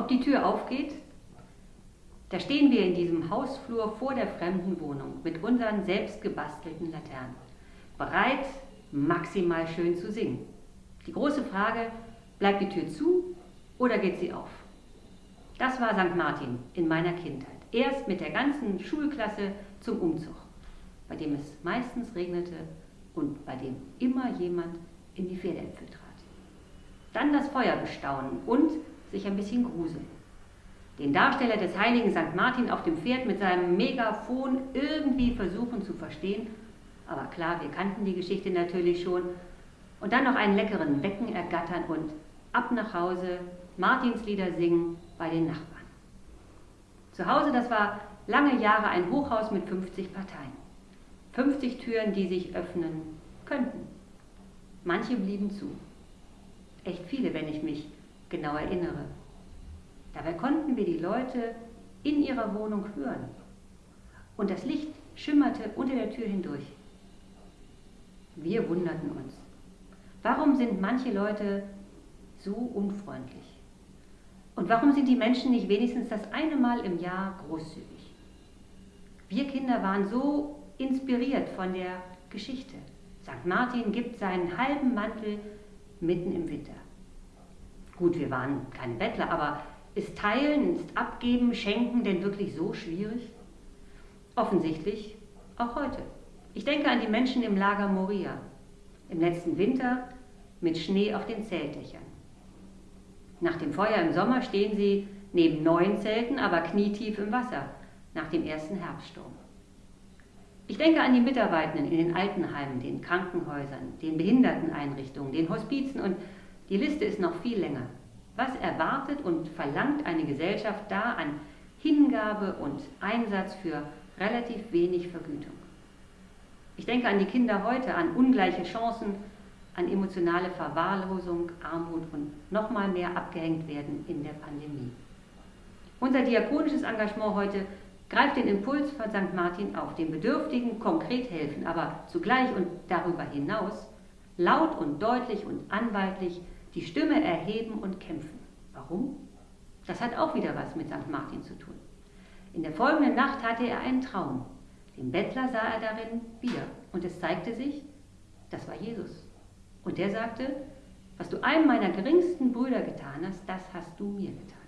ob die Tür aufgeht? Da stehen wir in diesem Hausflur vor der fremden Wohnung mit unseren selbst gebastelten Laternen, bereit, maximal schön zu singen. Die große Frage, bleibt die Tür zu oder geht sie auf? Das war St. Martin in meiner Kindheit. Erst mit der ganzen Schulklasse zum Umzug, bei dem es meistens regnete und bei dem immer jemand in die Pferdeäpfel trat. Dann das Feuer bestaunen und sich ein bisschen gruseln. Den Darsteller des heiligen St. Martin auf dem Pferd mit seinem Megafon irgendwie versuchen zu verstehen. Aber klar, wir kannten die Geschichte natürlich schon. Und dann noch einen leckeren Wecken ergattern und ab nach Hause Martinslieder singen bei den Nachbarn. Zu Hause, das war lange Jahre ein Hochhaus mit 50 Parteien. 50 Türen, die sich öffnen könnten. Manche blieben zu. Echt viele, wenn ich mich genau erinnere. Dabei konnten wir die Leute in ihrer Wohnung hören. Und das Licht schimmerte unter der Tür hindurch. Wir wunderten uns. Warum sind manche Leute so unfreundlich? Und warum sind die Menschen nicht wenigstens das eine Mal im Jahr großzügig? Wir Kinder waren so inspiriert von der Geschichte. St. Martin gibt seinen halben Mantel mitten im Winter. Gut, wir waren keine Bettler, aber ist Teilen, ist Abgeben, Schenken denn wirklich so schwierig? Offensichtlich auch heute. Ich denke an die Menschen im Lager Moria, im letzten Winter mit Schnee auf den Zeltdächern. Nach dem Feuer im Sommer stehen sie neben neuen Zelten, aber knietief im Wasser, nach dem ersten Herbststurm. Ich denke an die Mitarbeitenden in den Altenheimen, den Krankenhäusern, den Behinderteneinrichtungen, den Hospizen und die Liste ist noch viel länger. Was erwartet und verlangt eine Gesellschaft da an Hingabe und Einsatz für relativ wenig Vergütung? Ich denke an die Kinder heute, an ungleiche Chancen, an emotionale Verwahrlosung, Armut und nochmal mehr abgehängt werden in der Pandemie. Unser diakonisches Engagement heute greift den Impuls von St. Martin auf, den Bedürftigen konkret helfen, aber zugleich und darüber hinaus laut und deutlich und anwaltlich die Stimme erheben und kämpfen. Warum? Das hat auch wieder was mit St. Martin zu tun. In der folgenden Nacht hatte er einen Traum. Den Bettler sah er darin wieder und es zeigte sich, das war Jesus. Und der sagte, was du einem meiner geringsten Brüder getan hast, das hast du mir getan.